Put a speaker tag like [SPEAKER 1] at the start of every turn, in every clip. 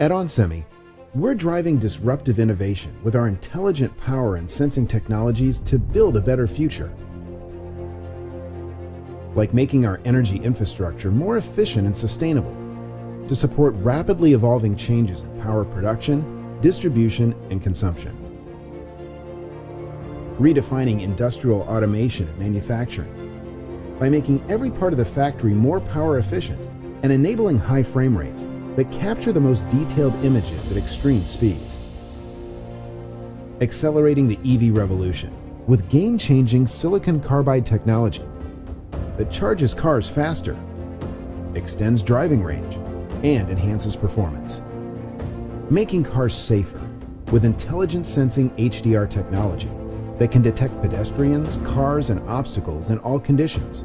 [SPEAKER 1] At onsemi, we're driving disruptive innovation with our intelligent power and sensing technologies to build a better future. Like making our energy infrastructure more efficient and sustainable to support rapidly evolving changes in power production, distribution, and consumption. Redefining industrial automation and manufacturing by making every part of the factory more power efficient and enabling high frame rates that capture the most detailed images at extreme speeds. Accelerating the EV revolution with game-changing silicon carbide technology that charges cars faster, extends driving range, and enhances performance. Making cars safer with intelligent sensing HDR technology that can detect pedestrians, cars, and obstacles in all conditions,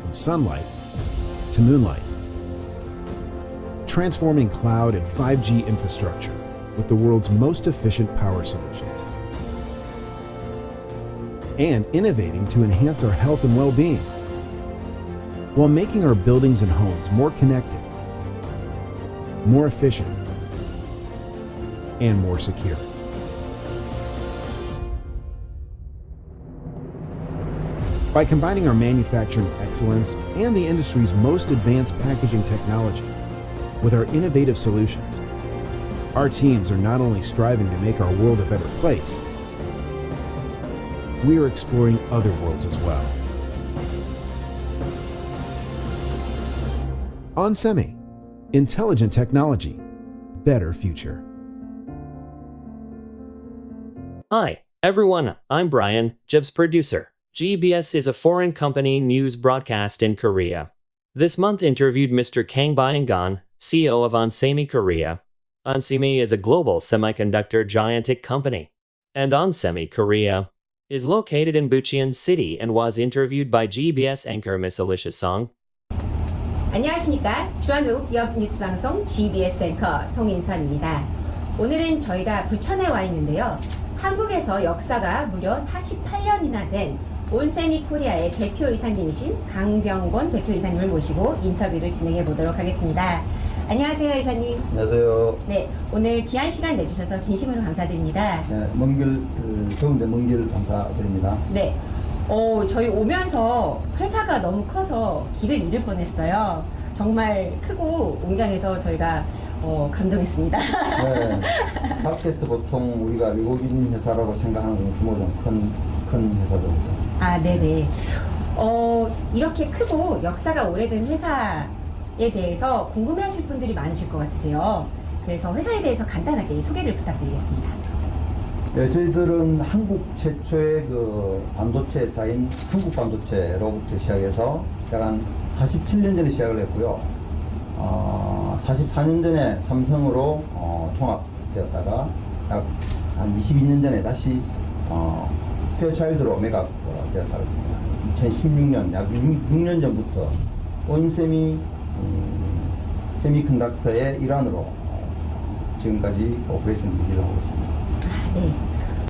[SPEAKER 1] from sunlight to moonlight. Transforming cloud and 5G infrastructure with the world's most efficient power solutions. And innovating to enhance our health and well-being while making our buildings and homes more connected, more efficient, and more secure. By combining our manufacturing excellence and the industry's most advanced packaging technology with our innovative solutions, our teams are not only striving to make our world a better place, we are exploring other worlds as well. onsemi, intelligent technology, better future.
[SPEAKER 2] Hi, everyone. I'm Brian, GBS producer. GBS is a foreign company news broadcast in Korea. This month interviewed Mr. Kang Byung-gon, CEO of onsemi Korea. onsemi is a global semiconductor gigantic company. And onsemi Korea is located in Bucheon City and was interviewed by GBS anchor Miss Alicia Song.
[SPEAKER 3] 안녕하십니까 주한외국 기업 뉴스방송 GBS 앵커 송인선입니다 오늘은 저희가 부천에 와 있는데요 한국에서 역사가 무려 48년이나 된 온세미 코리아의 대표이사님이신 강병곤 대표이사님을 모시고 인터뷰를 진행해 보도록 하겠습니다 안녕하세요 이사님
[SPEAKER 4] 안녕하세요.
[SPEAKER 3] 네 오늘 귀한 시간 내주셔서 진심으로 감사드립니다
[SPEAKER 4] 네, 먼길 그, 더운데 먼길 감사드립니다.
[SPEAKER 3] 네. 어, 저희 오면서 회사가 너무 커서 길을 잃을 뻔했어요. 정말 크고 공장에서 저희가 어, 감동했습니다.
[SPEAKER 4] 네, 팟캐스트 보통 우리가 외국인 회사라고 생각하는 건 규모 좀큰 큰 회사죠.
[SPEAKER 3] 아, 네네. 어, 이렇게 크고 역사가 오래된 회사 에 대해서 궁금해하실 분들이 많으실 것 같으세요. 그래서 회사에 대해서 간단하게 소개를 부탁드리겠습니다.
[SPEAKER 4] 네, 저희들은 한국 최초의 그 반도체 회사인 한국 반도체로부터 시작해서 약한 47년 전에 시작을 했고요. 어, 44년 전에 삼성으로 어, 통합되었다가 약 한 22년 전에 다시 어, 페어차일드로 메가 어, 되었다고 합니다. 2016년 약 6, 년 전부터 음, 세미컨덕터의 일환으로 어, 지금까지 오퍼레이션 유지를 하고 있습니다.
[SPEAKER 3] 아, 네.